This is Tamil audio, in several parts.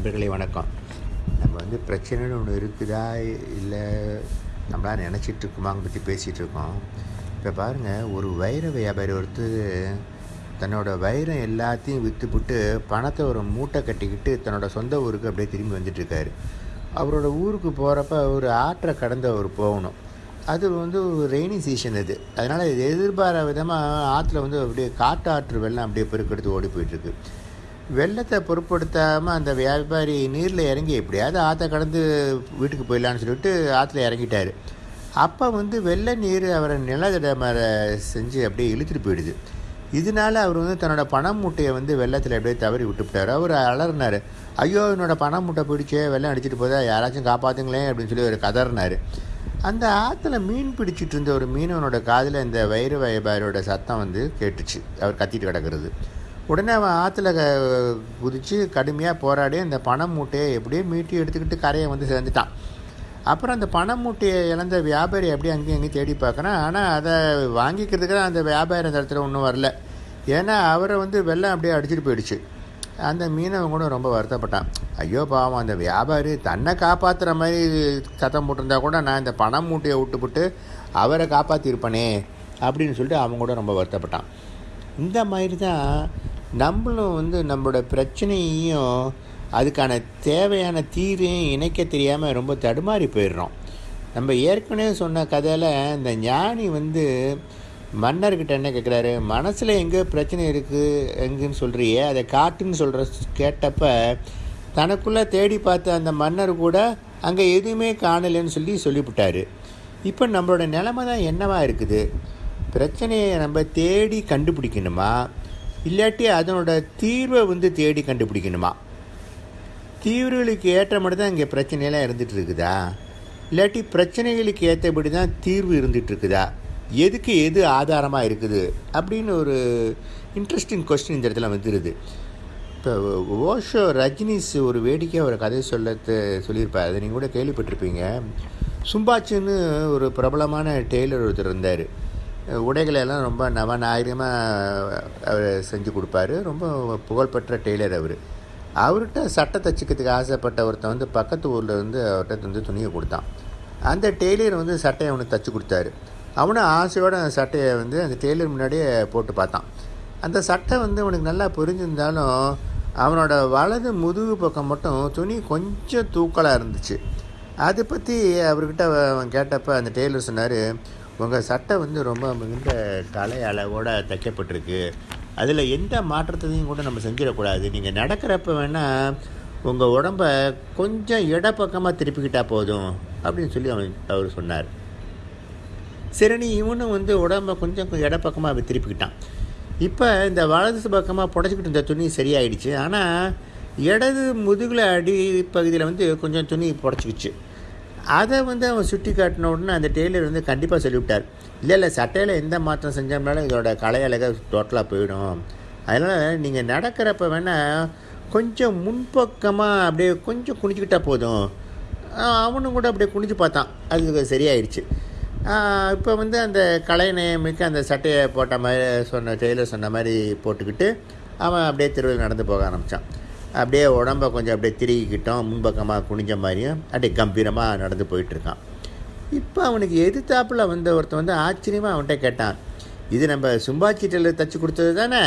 நண்பர்களே வணக்கம். நம்ம வந்து பிரச்சனைன்னு ஒன்று இருக்குதா? இல்லை நம்மளா நினச்சிட்டு இருக்குமாங்க பற்றி பேசிகிட்டு இருக்கோம் இப்போ பாருங்கள் ஒரு வைர வியாபாரி ஒருத்தர் தன்னோட வைரம் எல்லாத்தையும் விற்றுப்புட்டு பணத்தை ஒரு மூட்டை கட்டிக்கிட்டு தன்னோட சொந்த ஊருக்கு அப்படியே திரும்பி வந்துட்டுருக்காரு அவரோட ஊருக்கு போகிறப்ப ஒரு ஆற்றை கடந்து அவர் போகணும். அது வந்து ஒரு ரெய்னி சீசன் அது அதனால் இது எதிர்பாராத விதமாக ஆற்றுல வந்து அப்படியே காட்டாற்று வெள்ளம் அப்படியே பெருக்கெடுத்து ஓடி போயிட்டுருக்கு வெள்ளத்தை பொருட்படுத்தாமல் அந்த வியாபாரி நீரில் இறங்கி எப்படியாவது ஆற்றை கடந்து வீட்டுக்கு போயிடலான்னு சொல்லிட்டு ஆற்றுல இறங்கிட்டார். அப்போ வந்து வெள்ளை நீர் அவரை நிலத்தட மேலே செஞ்சு அப்படியே இழுத்துட்டு போயிடுது. இதனால அவர் வந்து தன்னோட பணம் மூட்டையை வந்து வெள்ளத்தில் அப்படியே தவறி விட்டுவிட்டார். அவர் அலறினார். ஐயோ என்னோட பணம் மூட்டை பிடிச்சே வெள்ளம் அடிச்சிட்டு போதா யாராச்சும் காப்பாற்றுங்களேன் அப்படின்னு சொல்லி அவர் கதறினார். அந்த ஆற்றுல மீன் பிடிச்சிட்டு இருந்த ஒரு மீனவனோட காதில் இந்த வைர வியாபாரியோட சத்தம் வந்து கேட்டுச்சு. அவர் கத்திட்டு கிடக்கிறது. உடனே அவன் ஆற்றுல க குதித்து கடுமையாக போராடி அந்த பணம் மூட்டையை எப்படியோ மீட்டி எடுத்துக்கிட்டு கரையை வந்து சேர்ந்துட்டான் அப்புறம் அந்த பணம் மூட்டையை இழந்த வியாபாரி அப்படியே அங்கேயும் அங்கேயும் தேடி பார்க்குறான். ஆனால் அதை வாங்கிக்கிறதுக்கு அந்த வியாபாரி அந்த இடத்துல ஒன்றும் வரல. ஏன்னா அவரை வந்து வெள்ளம் அப்படியே அடிச்சிட்டு போயிடுச்சு. அந்த மீனவன் கூட ரொம்ப வருத்தப்பட்டான். ஐயோ பாவம் அந்த வியாபாரி தன்னை காப்பாற்றுற மாதிரி சத்தம் போட்டிருந்தா கூட நான் இந்த பணம் மூட்டையை விட்டுப்புட்டு அவரை காப்பாற்றிருப்பனே அப்படின்னு சொல்லிட்டு அவன் கூட ரொம்ப வருத்தப்பட்டான். இந்த மாதிரி தான் நம்மளும் வந்து நம்மளோட பிரச்சனையையும் அதுக்கான தேவையான தீரையும் இணைக்க தெரியாமல் ரொம்ப தடுமாறி போயிடுறோம். நம்ம ஏற்கனவே சொன்ன கதையில் இந்த ஞானி வந்து மன்னர்கிட்ட என்ன கேட்குறாரு மனசில் எங்கே பிரச்சனை இருக்குது எங்கேன்னு சொல்கிறியே அதை காட்டுன்னு சொல்கிற கேட்டப்ப தனக்குள்ளே தேடி பார்த்த அந்த மன்னர் கூட அங்கே எதுவுமே காணலைன்னு சொல்லி சொல்லிவிட்டார். இப்போ நம்மளோட நிலமை தான் என்னவாக இருக்குது? பிரச்சனையை நம்ம தேடி கண்டுபிடிக்கணுமா? இல்லாட்டி அதனோட தீர்வை வந்து தேடி கண்டுபிடிக்கணுமா? தீர்வுகளுக்கு ஏற்ற மட்டும் தான் இங்கே பிரச்சனையெல்லாம் இருந்துகிட்டு இருக்குதா இல்லாட்டி பிரச்சனைகளுக்கு ஏற்றபடி தான் தீர்வு இருந்துகிட்டு இருக்குதா எதுக்கு எது ஆதாரமாக இருக்குது? அப்படின்னு ஒரு இன்ட்ரெஸ்டிங் கொஸ்டின் இந்த இடத்துல வந்துடுது இப்போ ஓஷோ ரஜினிஸ் ஒரு வேடிக்கையாக ஒரு கதை சொல்லத்து சொல்லியிருப்பார். அதை நீங்கள் கூட கேள்விப்பட்டிருப்பீங்க. சும்பாச்சுன்னு ஒரு பிரபலமான டெய்லர் ஒருத்தர் இருந்தார். உடைகளை எல்லாம் ரொம்ப நவநாயகமாக அவர் செஞ்சு கொடுப்பாரு. ரொம்ப புகழ்பெற்ற டெய்லர் அவர். அவர்கிட்ட சட்டை தச்சுக்கிறதுக்கு ஆசைப்பட்ட ஒருத்தன் வந்து பக்கத்து ஊரில் வந்து அவர்கிட்ட வந்து துணியை கொடுத்தான். அந்த டெய்லர் வந்து சட்டையை அவனுக்கு தச்சு கொடுத்தாரு. அவனும் ஆசையோடு அந்த சட்டையை வந்து அந்த டெய்லர் முன்னாடியே போட்டு பார்த்தான். அந்த சட்டை வந்து அவனுக்கு நல்லா புரிஞ்சிருந்தாலும் அவனோட வலது முதுகு பக்கம் மட்டும் துணி கொஞ்சம் தூக்கலாக இருந்துச்சு. அதை பற்றி அவர்கிட்ட அவன் கேட்டப்போ அந்த டெய்லர் சொன்னார் உங்கள் சட்டை வந்து ரொம்ப மிகுந்த கலை அளவோடு தைக்கப்பட்டிருக்கு. அதில் எந்த மாற்றத்தையும் கூட நம்ம செஞ்சிடக்கூடாது. நீங்கள் நடக்கிறப்ப வேணால் உங்கள் உடம்ப கொஞ்சம் இடப்பக்கமாக திருப்பிக்கிட்டால் போதும் அப்படின்னு சொல்லி அவன் அவர் சொன்னார். சரி நீ இவனும் வந்து உடம்ப கொஞ்சம் இடப்பக்கமாக திருப்பிக்கிட்டான். இப்போ இந்த வலது பக்கமாக புடச்சிக்கிட்டு இருந்த துணி சரியாயிடுச்சு. ஆனால் இடது முதுகில் அடி பகுதியில் வந்து கொஞ்சம் துணி புடச்சிக்கிச்சு. அதை வந்து அவன் சுட்டி காட்டின உடனே அந்த டெய்லர் வந்து கண்டிப்பாக சொல்லிவிட்டார். இல்லை இல்லை சட்டையில் எந்த மாற்றம் செஞ்சோம்னாலும் இதோட கலை அழகாக டோட்டலாக போயிடும். அதனால் நீங்கள் நடக்கிறப்ப வேணால் கொஞ்சம் முன்பக்கமாக அப்படியே கொஞ்சம் குனிஞ்சிக்கிட்டால் போதும். அவனும் கூட அப்படியே குனிஞ்சு பார்த்தான். அது சரியாயிடுச்சு இப்போ வந்து அந்த கலை நியமிக்க அந்த சட்டையை போட்ட மாதிரி சொன்ன டெய்லர் சொன்ன மாதிரி போட்டுக்கிட்டு அவன் அப்படியே தெருவில் நடந்து போக ஆரம்பித்தான் அப்படியே உடம்பை கொஞ்சம் அப்படியே திருகிக்கிட்டோம் முன்பக்கமாக குனிஞ்ச மாதிரியும் அப்படியே கம்பீரமாக நடந்து போயிட்டுருக்கான். இப்போ அவனுக்கு எதிர்த்தாப்பில் வந்த ஒருத்தன் வந்து ஆச்சரியமாக அவன்கிட்ட கேட்டான் இது நம்ம சும்பாச்சிட்டில் தைச்சி கொடுத்தது தானே?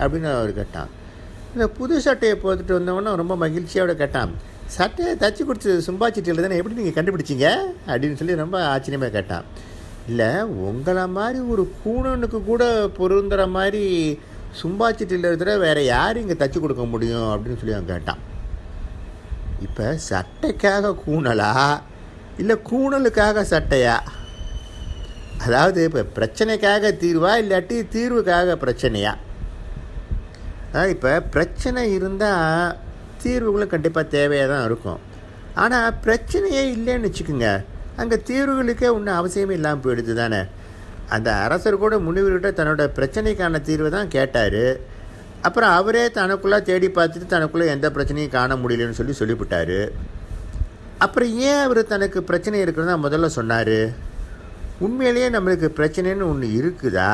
அப்படின்னு அவர் கேட்டான். இந்த புது சட்டையை போட்டுட்டு வந்தவொன்னே ரொம்ப மகிழ்ச்சியோட கேட்டான் சட்டையை தச்சு கொடுத்தது சும்பாச்சிட்டியில் தானே? எப்படி நீங்கள் கண்டுபிடிச்சிங்க? அப்படின்னு சொல்லி ரொம்ப ஆச்சரியமாக கேட்டான். இல்லை உங்களை மாதிரி ஒரு கூணனுக்கு கூட பொருந்துகிற மாதிரி சும்பாச்சிட்டியில் இருக்கிற வேறு யார் இங்கே தச்சு கொடுக்க முடியும் அப்படின்னு சொல்லி அவன் கேட்டான். இப்போ சட்டைக்காக கூணலா? இல்லை கூணலுக்காக சட்டையா? அதாவது இப்போ பிரச்சனைக்காக தீர்வா இல்லாட்டி தீர்வுக்காக பிரச்சனையா? இப்போ பிரச்சனை இருந்தால் தீர்வுகளும் கண்டிப்பாக தேவையாக தான் இருக்கும். ஆனால் பிரச்சனையே இல்லைன்னு வச்சுக்கோங்க. அங்கே தீர்வுகளுக்கே ஒன்றும் அவசியமே இல்லாமல் போயிடுது தானே. அந்த அரசர் கூட முனிவர்கிட்ட தன்னோட பிரச்சனைக்கான தீர்வை தான் கேட்டார். அப்புறம் அவரே தனக்குள்ளே தேடி பார்த்துட்டு தனக்குள்ளே எந்த பிரச்சனையும் காண முடியலன்னு சொல்லி சொல்லிவிட்டார். அப்புறம் ஏன் அவர் தனக்கு பிரச்சனை இருக்கிறதா முதல்ல சொன்னார்? உண்மையிலேயே நம்மளுக்கு பிரச்சனைன்னு ஒன்று இருக்குதா?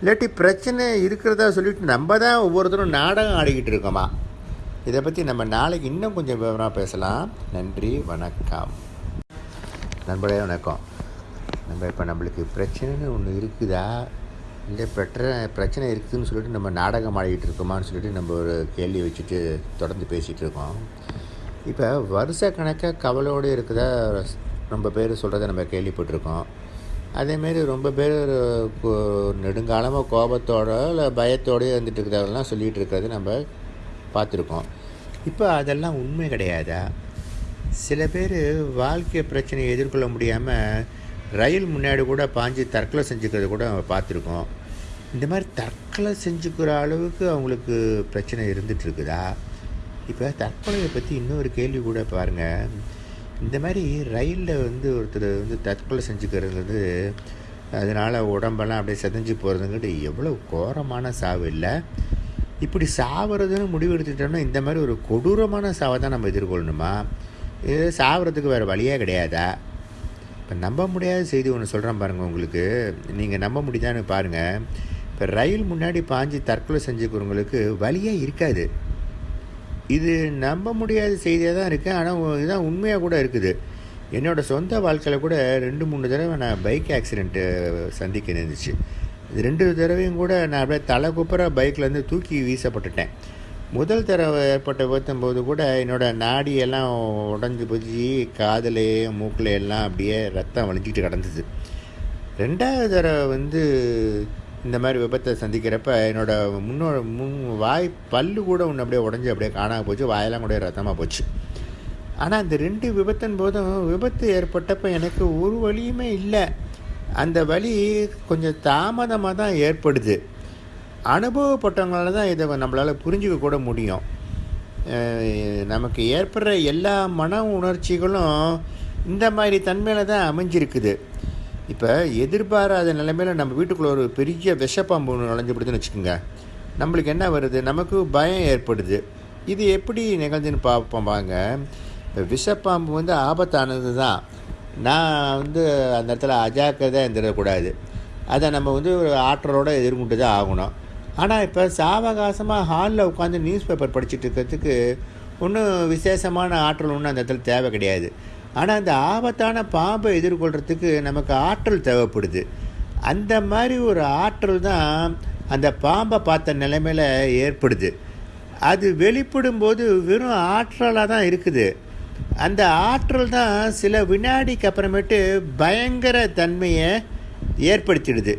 இல்லாட்டி பிரச்சனை இருக்கிறதா சொல்லிட்டு நம்ம தான் ஒவ்வொருத்தரும் நாடகம் ஆடிக்கிட்டு இருக்கோமா? இதை பற்றி நம்ம நாளைக்கு இன்னும் கொஞ்சம் விவரமாக பேசலாம். நன்றி வணக்கம். நண்பர்களே வணக்கம். நம்ம இப்போ நம்மளுக்கு பிரச்சனைன்னு ஒன்று இருக்குதா? இல்லை பிரச்சனை பிரச்சனை இருக்குதுன்னு சொல்லிட்டு நம்ம நாடகம் ஆடிக்கிட்டு இருக்கோமான்னு சொல்லிட்டு நம்ம ஒரு கேள்வி வச்சுட்டு தொடர்ந்து பேசிகிட்டு இருக்கோம். இப்போ வருஷ கணக்காக கவலையோடு இருக்குதா? ரொம்ப பேர் சொல்கிறத நம்ம கேள்விப்பட்டிருக்கோம். அதேமாரி ரொம்ப பேர் நெடுங்காலமாக கோபத்தோட இல்லை பயத்தோடய இருந்துட்டு இருக்கிறதெல்லாம் சொல்லிகிட்டு இருக்கிறத நம்ம பார்த்துருக்கோம். இப்போ அதெல்லாம் உண்மை கிடையாதா? சில பேர் வாழ்க்கை பிரச்சனையை எதிர்கொள்ள முடியாமல் ரயில் முன்னாடி கூட பாஞ்சு தற்கொலை செஞ்சுக்கிறத கூட நம்ம பார்த்துருக்கோம். இந்த மாதிரி தற்கொலை செஞ்சுக்கிற அளவுக்கு அவங்களுக்கு பிரச்சனை இருந்துகிட்ருக்குதா? இப்போ தற்கொலையை பற்றி இன்னொரு கேள்வி கூட பாருங்கள் இந்த மாதிரி ரயிலில் வந்து ஒருத்தர் வந்து தற்கொலை செஞ்சுக்கிறது வந்து அதனால் உடம்பெல்லாம் அப்படியே செதஞ்சு போகிறதுங்கிட்டு எவ்வளோ கோரமான சாவு இல்லை. இப்படி சாவறதுன்னு முடிவு எடுத்துக்கிட்டோம்னா இந்த மாதிரி ஒரு கொடூரமான சாவை தான் நம்ம எதிர்கொள்ளணுமா? இது சாவறதுக்கு வேறு வழியே கிடையாதா? இப்போ நம்ப முடியாத செய்தி ஒன்று சொல்கிறேன் பாருங்கள் உங்களுக்கு. நீங்கள் நம்ப முடியுதான்னு பாருங்கள் இப்போ ரயில் முன்னாடி பாஞ்சு தற்கொலை செஞ்சுக்கிறவங்களுக்கு வழியே இருக்காது. இது நம்ப முடியாத செய்தியாக தான் இருக்குது ஆனால் இதுதான் உண்மையாக கூட இருக்குது. என்னோடய சொந்த வாழ்க்கையில் கூட ரெண்டு மூணு தடவை நான் பைக் ஆக்சிடெண்ட்டு சந்திக்க இருந்துச்சு இது ரெண்டு தடவையும் கூட நான் அப்படியே தலை குப்புற பைக்லேருந்து தூக்கி வீசப்பட்டுட்டேன். முதல் தடவை ஏற்பட்ட விபத்தும் போது கூட என்னோடய நாடியெல்லாம் உடஞ்சி போச்சு காதலையும் மூக்கில் எல்லாம் அப்படியே ரத்தம் வலிஞ்சிக்கிட்டு கிடந்தது. ரெண்டாவது தடவை வந்து இந்த மாதிரி விபத்தை சந்திக்கிறப்ப என்னோடய முன்னோட முன் வாய் பல்லு கூட ஒன்று அப்படியே உடஞ்சி அப்படியே காணாமல் போச்சு வாயெல்லாம் கூட ரத்தமாக போச்சு. ஆனால் அந்த ரெண்டு விபத்தின் போதும் விபத்து ஏற்பட்டப்போ எனக்கு ஒரு வழியுமே இல்லை. அந்த வழி கொஞ்சம் தாமதமாக தான் ஏற்படுது. அனுபவப்பட்டவங்களால தான் இதை நம்மளால் புரிஞ்சிக்க கூட முடியும். நமக்கு ஏற்படுற எல்லா மன உணர்ச்சிகளும் இந்த மாதிரி தன்மையில் தான் அமைஞ்சிருக்குது. இப்போ எதிர்பாராத நிலைமையில் நம்ம வீட்டுக்குள்ளே ஒரு பெரிய விஷப்பாம்பு நுழைஞ்சப்படுதுன்னு வச்சுக்கோங்க. நம்மளுக்கு என்ன வருது? நமக்கு பயம் ஏற்படுது. இது எப்படி நிகழ்ந்துன்னு பார்ப்போம் வாங்க. இப்போ விஷப்பாம்பு வந்து ஆபத்தானது தான். நான் வந்து அந்த இடத்துல அஜாக்கிரதாக இருந்துடக்கூடாது. அதை நம்ம வந்து ஒரு ஆற்றலோடு எதிர்கொண்டு தான் ஆகணும். ஆனால் இப்போ சாவகாசமாக ஹாலில் உட்காந்து நியூஸ் பேப்பர் படிச்சுட்டு இருக்கிறதுக்கு ஒன்றும் விசேஷமான ஆற்றல் ஒன்றும் அந்த இடத்துல தேவை கிடையாது. ஆனால் அந்த ஆபத்தான பாம்பை எதிர்கொள்கிறதுக்கு நமக்கு ஆற்றல் தேவைப்படுது. அந்த மாதிரி ஒரு ஆற்றல் தான் அந்த பாம்பை பார்த்த நிலைமையில் ஏற்படுது. அது வெளிப்படும் போது வெறும் ஆற்றலாக தான் இருக்குது. அந்த ஆற்றல் தான் சில வினாடிக்கு அப்புறமேட்டு பயங்கர தன்மையை ஏற்படுத்திடுது.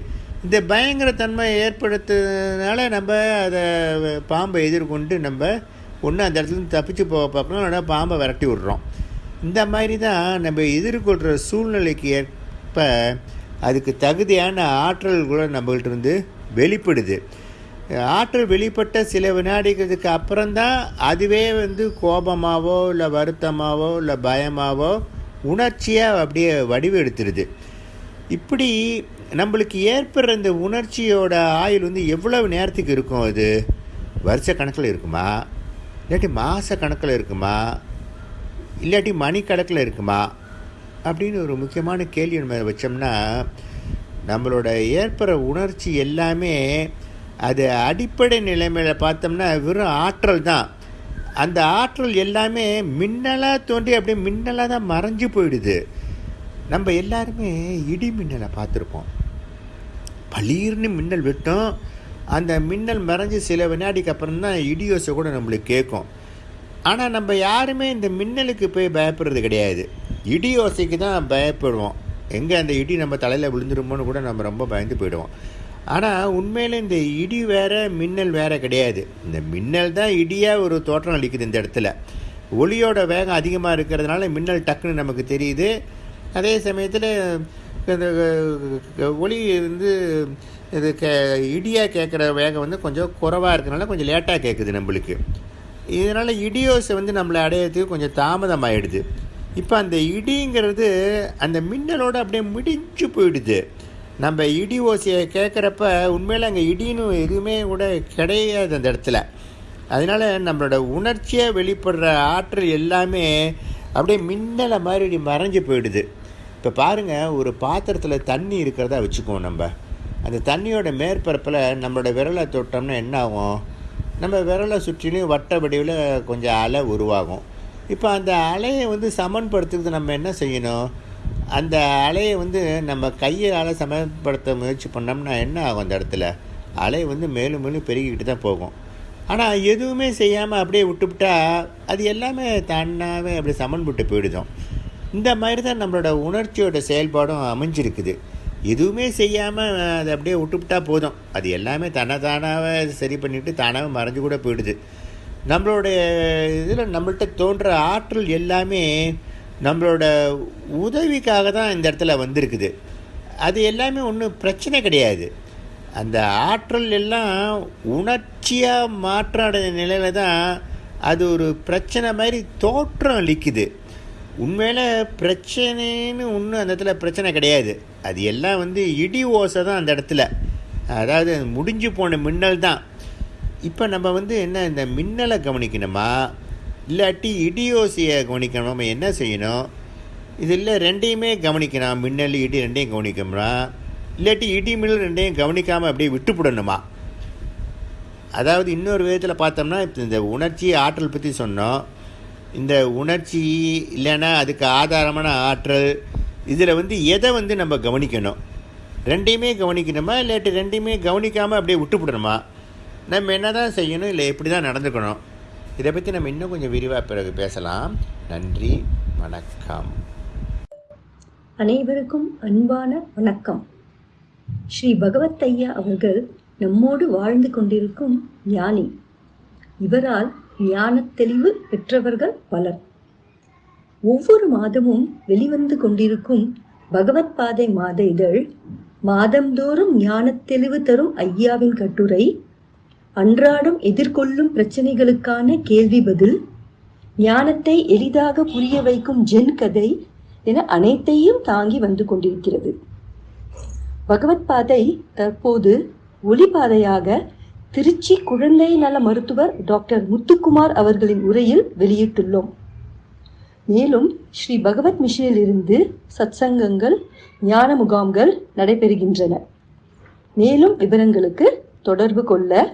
இந்த பயங்கர தன்மையை ஏற்படுத்துறதுனால நம்ம அதை பாம்பை எதிர்கொண்டு நம்ம ஒன்று அந்த இடத்துல தப்பிச்சு போக பார்க்கணும் இல்லைனா பாம்பை விரட்டி விட்றோம். இந்த மாதிரி தான் நம்ம எதிர்கொள்கிற சூழ்நிலைக்கு ஏற்ப அதுக்கு தகுதியான ஆற்றல் கூட நம்மகிட்ட இருந்து வெளிப்படுது. ஆற்றல் வெளிப்பட்ட சில வினாடிக்கிறதுக்கு அப்புறம்தான் அதுவே வந்து கோபமாகவோ இல்லை வருத்தமாகவோ இல்லை பயமாகவோ உணர்ச்சியாக அப்படியே வடிவெடுத்துருது. இப்படி நம்மளுக்கு ஏற்படுற இந்த உணர்ச்சியோட ஆயுள் வந்து எவ்வளவு நேரத்துக்கு இருக்கும் அது வருஷ கணக்கில் இருக்குமா? இல்லாட்டி மாத கணக்கில் இருக்குமா? இல்லாட்டி மணிக்கணக்கில் இருக்குமா? அப்படின்னு ஒரு முக்கியமான கேள்வி நம்ம வச்சோம்னா நம்மளோட ஏற்படுற உணர்ச்சி எல்லாமே அது அடிப்படை நிலைமையில் பார்த்தோம்னா வெறும் ஆற்றல் தான். அந்த ஆற்றல் எல்லாமே மின்னலாக தோன்றி அப்படியே மின்னலாக தான் மறைஞ்சு போயிடுது. நம்ம எல்லாருமே இடி மின்னலை பார்த்துருப்போம். பளீர்னு மின்னல் வெட்டும். அந்த மின்னல் மறைஞ்சு சில வினாடிக்கு அப்புறம் தான் இடியோசை கூட நம்மளுக்கு கேட்கும். ஆனால் நம்ம யாருமே இந்த மின்னலுக்கு போய் பயப்படுறது கிடையாது. இடி ஓசைக்கு தான் பயப்படுவோம். எங்கே அந்த இடி நம்ம தலையில் விழுந்துருமோன்னு கூட நம்ம ரொம்ப பயந்து போயிடுவோம். ஆனால் உண்மையில் இந்த இடி வேறு மின்னல் வேறு கிடையாது. இந்த மின்னல் தான் இடியாக ஒரு தோற்றம் அளிக்குது இந்த இடத்துல. ஒளியோட வேகம் அதிகமாக இருக்கிறதுனால மின்னல் டக்குன்னு நமக்கு தெரியுது. அதே சமயத்தில் இந்த ஒளி வந்து இது கே இடியாக கேட்குற வேகம் வந்து கொஞ்சம் குறைவாக இருக்கிறனால கொஞ்சம் லேட்டாக கேட்குது நம்மளுக்கு. இதனால் இடியோசை வந்து நம்மளை அடையிறதுக்கு கொஞ்சம் தாமதமாகிடுது இப்போ அந்த இடிங்கிறது அந்த மின்னலோடு அப்படியே முடிஞ்சு போயிடுது. நம்ம இடி ஓசையை கேட்குறப்ப உண்மையில் அங்கே இடின்னு எதுவுமே கூட கிடையாது அந்த இடத்துல. அதனால் நம்மளோட உணர்ச்சியாக வெளிப்படுற ஆற்றல் எல்லாமே அப்படியே மின்னலை மாதிரி மறைஞ்சு போயிடுது. இப்போ பாருங்கள் ஒரு பாத்திரத்தில் தண்ணி இருக்கிறதா வச்சுக்குவோம் நம்ம. அந்த தண்ணியோட மேற்பரப்பில் நம்மளோட விரலை தொட்டோம்னா என்ன ஆகும் நம்ம விரலை சுற்றிலும் வட்ட வடிவில் கொஞ்சம் அலை உருவாகும். இப்போ அந்த அலையை வந்து சமன்படுத்துறது நம்ம என்ன செய்யணும்? அந்த அலையை வந்து நம்ம கையால் சமன்படுத்த முயற்சி பண்ணோம்னா என்ன ஆகும் அந்த இடத்துல? அலை வந்து மேலும் மேலும் பெருகிக்கிட்டு தான் போகும். ஆனால் எதுவுமே செய்யாமல் அப்படியே விட்டுவிட்டா அது எல்லாமே தானாகவே அப்படியே சமன்பட்டு போயிடுதோம். இந்த மாதிரி தான் நம்மளோட உணர்ச்சியோட செயல்பாடும் அமைஞ்சிருக்குது. எதுவுமே செய்யாமல் அதை அப்படியே விட்டுவிட்டா போதும். அது எல்லாமே தன்னை தானாகவே சரி பண்ணிவிட்டு தானாக மறைஞ்சு கூட போயிடுது. நம்மளுடைய இதில் நம்மள்கிட்ட தோன்ற ஆற்றல் எல்லாமே நம்மளோட உதவிக்காக தான் இந்த இடத்துல வந்திருக்குது. அது எல்லாமே ஒன்றும் பிரச்சனை கிடையாது. அந்த ஆற்றல் எல்லாம் உணர்ச்சியாக மாற்றாட நிலையில் தான் அது ஒரு பிரச்சனை மாதிரி தோற்றம் அளிக்குது. உண்மையில் பிரச்சனைன்னு ஒன்றும் அந்த இடத்துல பிரச்சனை கிடையாது. அது எல்லாம் வந்து இடி ஓசை தான் அந்த இடத்துல. அதாவது முடிஞ்சு போன மின்னல் தான். இப்போ நம்ம வந்து என்ன இந்த மின்னலை கவனிக்கணுமா? இல்லாட்டி இடியோசியை கவனிக்கணும்? நம்ம என்ன செய்யணும்? இதில் ரெண்டையுமே கவனிக்கணும்? மின்னல் இடி ரெண்டையும் கவனிக்கணுமா? இல்லாட்டி இடி மின்னல் ரெண்டையும் கவனிக்காமல் அப்படியே விட்டுப்படணுமா அதாவது இன்னொரு விதத்தில் பார்த்தோம்னா இப்போ இந்த உணர்ச்சி ஆற்றல் பற்றி சொன்னோம். இந்த உணர்ச்சி இல்லைன்னா அதுக்கு ஆதாரமான ஆற்றல் இதில் வந்து எதை வந்து நம்ம கவனிக்கணும்? ரெண்டையுமே கவனிக்கணுமா? இல்லாட்டி ரெண்டையுமே கவனிக்காமல் அப்படியே விட்டுப்படணுமா? நம்ம என்ன தான் செய்யணும்? இல்லை எப்படி தான் நடந்துக்கணும்? இதை பற்றி நம்ம இன்னும் கொஞ்சம் விரிவாக பிறகு பேசலாம். நன்றி வணக்கம். அனைவருக்கும் அன்பான வணக்கம். ஸ்ரீ பகவத் ஐயா அவர்கள் நம்மோடு வாழ்ந்து கொண்டிருக்கும் ஞானி. இவரால் ஞானத் தெளிவு பெற்றவர்கள் பலர். ஒவ்வொரு மாதமும் வெளிவந்து கொண்டிருக்கும் பகவத் பாதை மாத இதழ் மாதந்தோறும் ஞானத் தெளிவு தரும் ஐயாவின் கட்டுரை அன்றாடம் எதிர்கொள்ளும் பிரச்சனைகளுக்கான கேள்வி பதில் ஞானத்தை எளிதாக புரிய வைக்கும் ஜென் கதை என அனைத்தையும் தாங்கி வந்து கொண்டிருக்கிறது. பகவத் பாதை தற்போது ஒளிபாதையாக திருச்சி குழந்தை நல மருத்துவர் டாக்டர் முத்துக்குமார் அவர்களின் உரையில் வெளியிட்டுள்ளோம். மேலும் ஸ்ரீ பகவத் மிஷனில் இருந்து சத்சங்கங்கள் ஞான முகாம்கள் நடைபெறுகின்றன. மேலும் விவரங்களுக்கு தொடர்பு கொள்ள